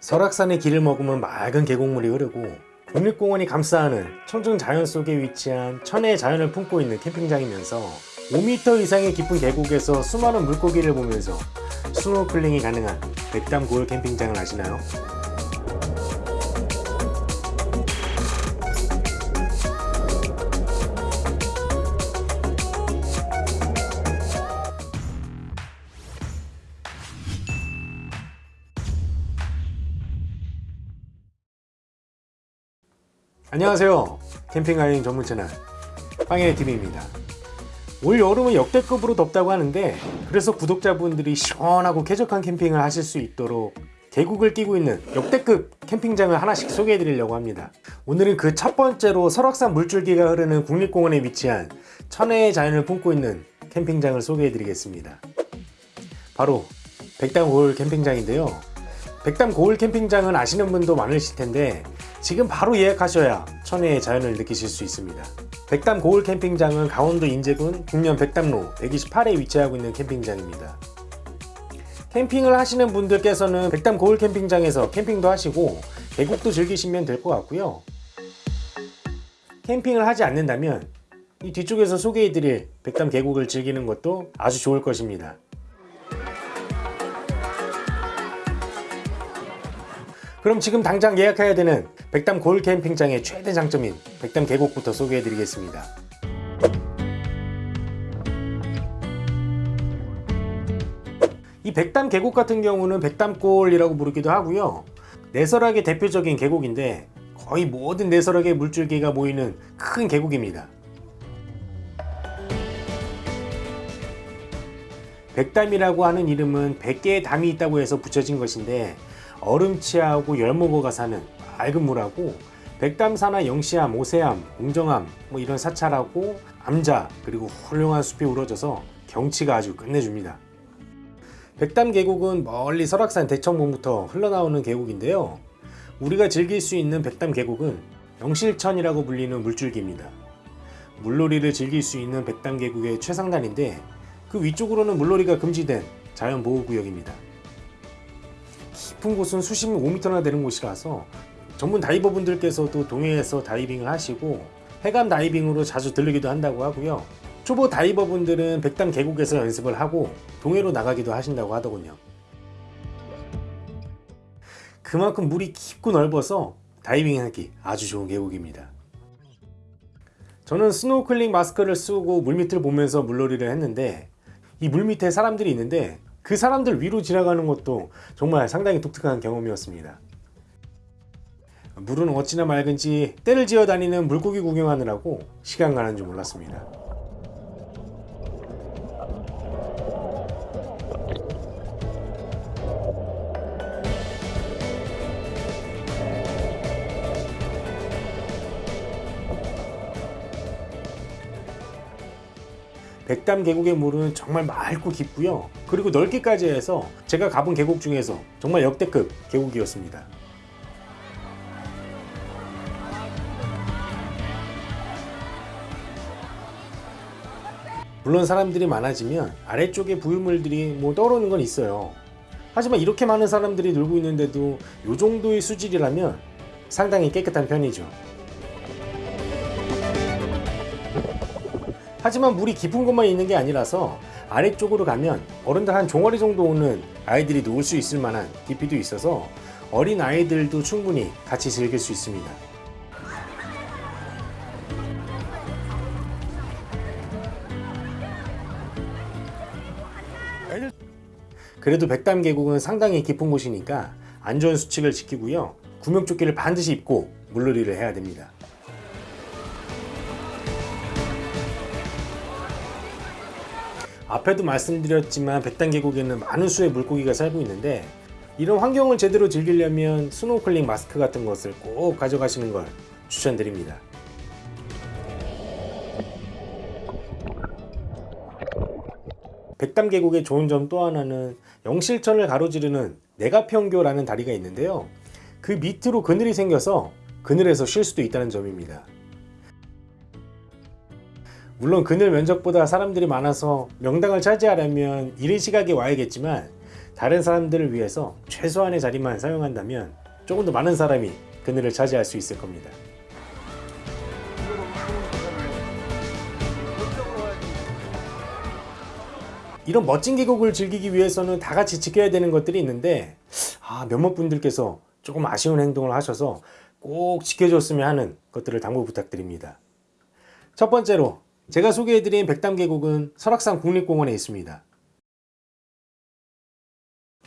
설악산의 길을 머금은 맑은 계곡물이 흐르고 국립공원이 감싸는 청정 자연 속에 위치한 천혜의 자연을 품고 있는 캠핑장이면서 5m 이상의 깊은 계곡에서 수많은 물고기를 보면서 스노클링이 가능한 백담 고을 캠핑장을 아시나요? 안녕하세요. 캠핑 여행 전문 채널 빵해TV입니다. 올 여름은 역대급으로 덥다고 하는데 그래서 구독자분들이 시원하고 쾌적한 캠핑을 하실 수 있도록 계곡을 끼고 있는 역대급 캠핑장을 하나씩 소개해 드리려고 합니다. 오늘은 그 첫 번째로 설악산 물줄기가 흐르는 국립공원에 위치한 천혜의 자연을 품고 있는 캠핑장을 소개해 드리겠습니다. 바로 백담 고을 캠핑장인데요. 백담 고을 캠핑장은 아시는 분도 많으실 텐데 지금 바로 예약하셔야 천혜의 자연을 느끼실 수 있습니다. 백담 고을 캠핑장은 강원도 인제군 북면 백담로 128에 위치하고 있는 캠핑장입니다. 캠핑을 하시는 분들께서는 백담 고을 캠핑장에서 캠핑도 하시고 계곡도 즐기시면 될 것 같고요. 캠핑을 하지 않는다면 이 뒤쪽에서 소개해드릴 백담 계곡을 즐기는 것도 아주 좋을 것입니다. 그럼 지금 당장 예약해야 되는 백담 고을 캠핑장의 최대 장점인 백담 계곡부터 소개해 드리겠습니다. 이 백담 계곡 같은 경우는 백담골이라고 부르기도 하고요. 내설악의 대표적인 계곡인데 거의 모든 내설악의 물줄기가 모이는 큰 계곡입니다. 백담이라고 하는 이름은 100개의 담이 있다고 해서 붙여진 것인데 얼음치하고 열무거가 사는 맑은 물하고 백담사나 영시암, 오세암, 웅정암 뭐 이런 사찰하고 암자 그리고 훌륭한 숲이 우러져서 경치가 아주 끝내줍니다. 백담 계곡은 멀리 설악산 대청봉부터 흘러나오는 계곡인데요. 우리가 즐길 수 있는 백담 계곡은 영실천이라고 불리는 물줄기입니다. 물놀이를 즐길 수 있는 백담 계곡의 최상단인데 그 위쪽으로는 물놀이가 금지된 자연보호구역입니다. 깊은 곳은 수십 5m나 되는 곳이라서 전문 다이버 분들께서도 동해에서 다이빙을 하시고 해감 다이빙으로 자주 들르기도 한다고 하고요. 초보 다이버 분들은 백담 계곡에서 연습을 하고 동해로 나가기도 하신다고 하더군요. 그만큼 물이 깊고 넓어서 다이빙하기 아주 좋은 계곡입니다. 저는 스노클링 마스크를 쓰고 물밑을 보면서 물놀이를 했는데 이 물밑에 사람들이 있는데 그 사람들 위로 지나가는 것도 정말 상당히 독특한 경험이었습니다 물은 어찌나 맑은지 때를 지어 다니는 물고기 구경하느라고 시간 가는 줄 몰랐습니다. 백담 계곡의 물은 정말 맑고 깊고요. 그리고 넓기까지 해서 제가 가본 계곡 중에서 정말 역대급 계곡이었습니다 물론 사람들이 많아지면 아래쪽에 부유물들이 뭐 떠오르는 건 있어요. 하지만 이렇게 많은 사람들이 놀고 있는데도 이 정도의 수질이라면 상당히 깨끗한 편이죠. 하지만 물이 깊은 곳만 있는 게 아니라서 아래쪽으로 가면 어른들 한 종아리 정도 오는 아이들이 놓을 수 있을 만한 깊이도 있어서 어린 아이들도 충분히 같이 즐길 수 있습니다 그래도 백담 계곡은 상당히 깊은 곳이니까 안전 수칙을 지키고요. 구명조끼를 반드시 입고 물놀이를 해야 됩니다. 앞에도 말씀드렸지만 백담 계곡에는 많은 수의 물고기가 살고 있는데 이런 환경을 제대로 즐기려면 스노클링 마스크 같은 것을 꼭 가져가시는 걸 추천드립니다 백담 계곡의 좋은 점 또 하나는 영실천을 가로지르는 내가평교라는 다리가 있는데요 그 밑으로 그늘이 생겨서 그늘에서 쉴 수도 있다는 점입니다 물론 그늘 면적보다 사람들이 많아서 명당을 차지하려면 이른 시각에 와야겠지만 다른 사람들을 위해서 최소한의 자리만 사용한다면 조금 더 많은 사람이 그늘을 차지할 수 있을 겁니다. 이런 멋진 계곡을 즐기기 위해서는 다 같이 지켜야 되는 것들이 있는데 아, 몇몇 분들께서 조금 아쉬운 행동을 하셔서 꼭 지켜줬으면 하는 것들을 당부 부탁드립니다. 첫 번째로 제가 소개해드린 백담 계곡은 설악산 국립공원에 있습니다.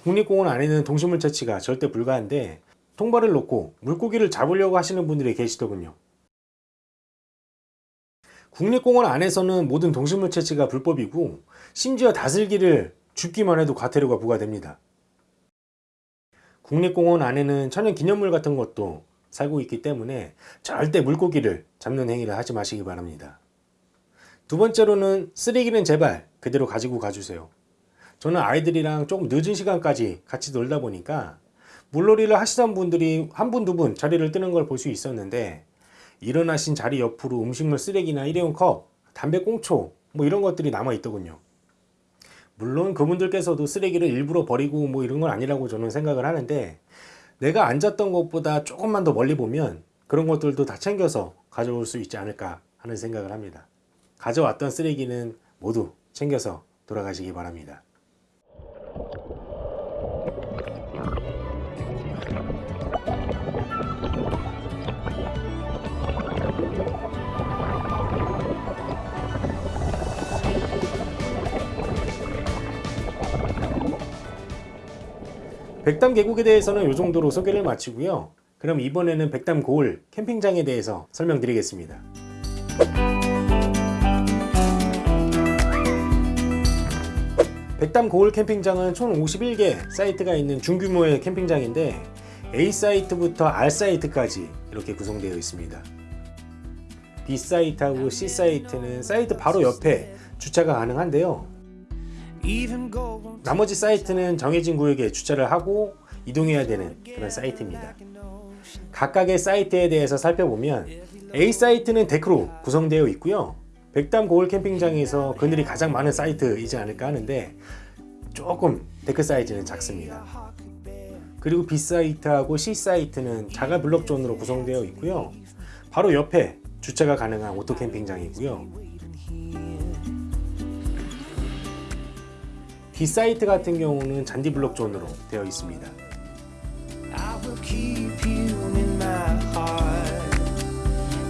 국립공원 안에는 동식물 채취가 절대 불가한데 통발을 놓고 물고기를 잡으려고 하시는 분들이 계시더군요. 국립공원 안에서는 모든 동식물 채취가 불법이고 심지어 다슬기를 줍기만 해도 과태료가 부과됩니다. 국립공원 안에는 천연기념물 같은 것도 살고 있기 때문에 절대 물고기를 잡는 행위를 하지 마시기 바랍니다. 두 번째로는 쓰레기는 제발 그대로 가지고 가주세요. 저는 아이들이랑 조금 늦은 시간까지 같이 놀다 보니까 물놀이를 하시던 분들이 한 분, 두분 자리를 뜨는 걸 볼 수 있었는데 일어나신 자리 옆으로 음식물 쓰레기나 일회용 컵, 담배 꽁초 뭐 이런 것들이 남아 있더군요. 물론 그분들께서도 쓰레기를 일부러 버리고 뭐 이런 건 아니라고 저는 생각을 하는데 내가 앉았던 것보다 조금만 더 멀리 보면 그런 것들도 다 챙겨서 가져올 수 있지 않을까 하는 생각을 합니다. 가져왔던 쓰레기는 모두 챙겨서 돌아가시기 바랍니다. 백담 계곡에 대해서는 이 정도로 소개를 마치고요. 그럼 이번에는 백담 고을 캠핑장에 대해서 설명드리겠습니다. 백담 고을 캠핑장은 총 51개 사이트가 있는 중규모의 캠핑장인데 A 사이트부터 R 사이트까지 이렇게 구성되어 있습니다. B 사이트하고 C 사이트는 사이트 바로 옆에 주차가 가능한데요. 나머지 사이트는 정해진 구역에 주차를 하고 이동해야 되는 그런 사이트입니다. 각각의 사이트에 대해서 살펴보면 A 사이트는 데크로 구성되어 있고요. 백담 고을 캠핑장에서 그늘이 가장 많은 사이트이지 않을까 하는데 조금 데크 사이즈는 작습니다. 그리고 B 사이트하고 C 사이트는 자갈 블록 존으로 구성되어 있고요. 바로 옆에 주차가 가능한 오토 캠핑장이고요. D 사이트 같은 경우는 잔디 블록 존으로 되어 있습니다. I will keep you in my heart,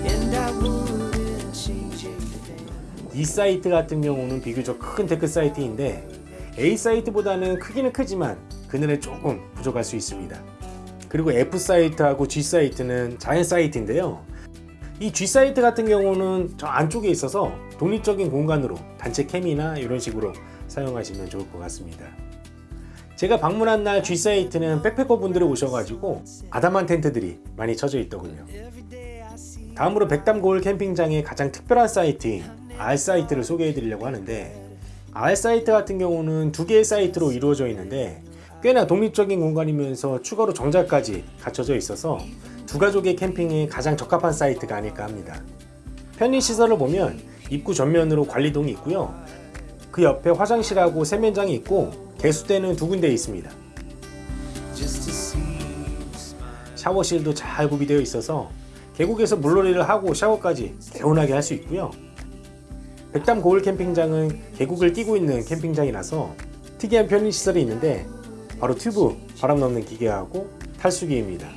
and I wouldn't change a thing. E 사이트 같은 경우는 비교적 큰 데크 사이트인데 A 사이트보다는 크기는 크지만 그늘에 조금 부족할 수 있습니다. 그리고 F 사이트하고 G 사이트는 자연 사이트인데요. 이 G 사이트 같은 경우는 저 안쪽에 있어서 독립적인 공간으로 단체 캠이나 이런 식으로 사용하시면 좋을 것 같습니다. 제가 방문한 날 G 사이트는 backpacker 분들이 오셔가지고 아담한 텐트들이 많이 쳐져 있더군요. 다음으로 백담 고을 캠핑장의 가장 특별한 사이트인 R 사이트를 소개해 드리려고 하는데 R 사이트 같은 경우는 두 개의 사이트로 이루어져 있는데 꽤나 독립적인 공간이면서 추가로 정자까지 갖춰져 있어서 두 가족의 캠핑에 가장 적합한 사이트가 아닐까 합니다. 편의시설을 보면 입구 전면으로 관리동이 있고요. 그 옆에 화장실하고 세면장이 있고 개수대는 두 군데 있습니다. 샤워실도 잘 구비되어 있어서 계곡에서 물놀이를 하고 샤워까지 개운하게 할 수 있고요. 백담 고을 캠핑장은 계곡을 끼고 있는 캠핑장이라서 특이한 편의시설이 있는데 바로 튜브 바람 넣는 기계하고 탈수기입니다.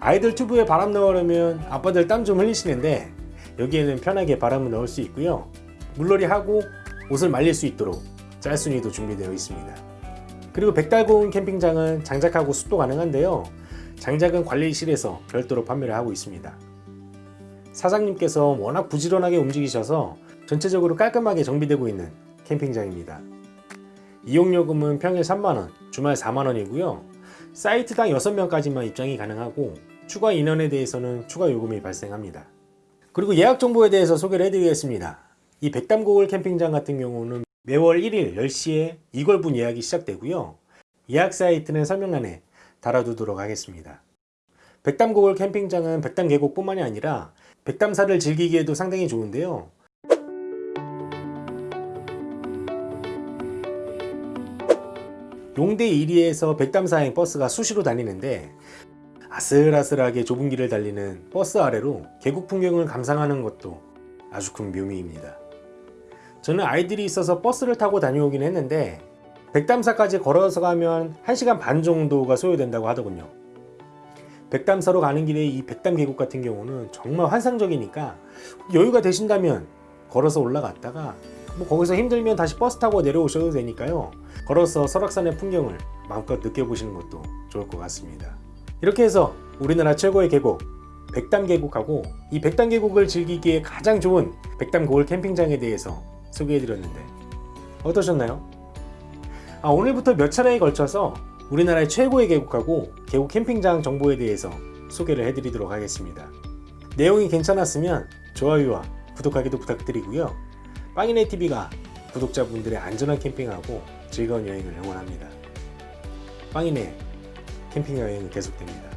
아이들 튜브에 바람 넣으려면 아빠들 땀 좀 흘리시는데 여기에는 편하게 바람을 넣을 수 있고요. 물놀이 하고 옷을 말릴 수 있도록 짤순이도 준비되어 있습니다. 그리고 백달고운 캠핑장은 장작하고 습도 가능한데요. 장작은 관리실에서 별도로 판매를 하고 있습니다. 사장님께서 워낙 부지런하게 움직이셔서 전체적으로 깔끔하게 정비되고 있는 캠핑장입니다. 이용요금은 평일 3만원, 주말 4만원이고요. 사이트당 6명까지만 입장이 가능하고 추가 인원에 대해서는 추가 요금이 발생합니다. 그리고 예약 정보에 대해서 소개를 해드리겠습니다. 이 백담고을 캠핑장 같은 경우는 매월 1일 10시에 2월분 예약이 시작되고요. 예약 사이트는 설명란에 달아두도록 하겠습니다. 백담고을 캠핑장은 백담 계곡 뿐만이 아니라 백담사를 즐기기에도 상당히 좋은데요. 용대 1위에서 백담사행 버스가 수시로 다니는데 아슬아슬하게 좁은 길을 달리는 버스 아래로 계곡 풍경을 감상하는 것도 아주 큰 묘미입니다. 저는 아이들이 있어서 버스를 타고 다녀오긴 했는데 백담사까지 걸어서 가면 1시간 반 정도가 소요된다고 하더군요. 백담사로 가는 길에 이 백담 계곡 같은 경우는 정말 환상적이니까 여유가 되신다면 걸어서 올라갔다가 뭐 거기서 힘들면 다시 버스 타고 내려오셔도 되니까요. 걸어서 설악산의 풍경을 마음껏 느껴보시는 것도 좋을 것 같습니다. 이렇게 해서 우리나라 최고의 계곡 백담 계곡하고 이 백담 계곡을 즐기기에 가장 좋은 백담 고을 캠핑장에 대해서 소개해드렸는데 어떠셨나요? 아, 오늘부터 몇 차례에 걸쳐서 우리나라의 최고의 계곡하고 계곡 캠핑장 정보에 대해서 소개를 해드리도록 하겠습니다. 내용이 괜찮았으면 좋아요와 구독하기도 부탁드리고요. 빵이네 TV가 구독자분들의 안전한 캠핑하고 즐거운 여행을 응원합니다. 빵이네 캠핑 여행은 계속됩니다.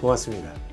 고맙습니다.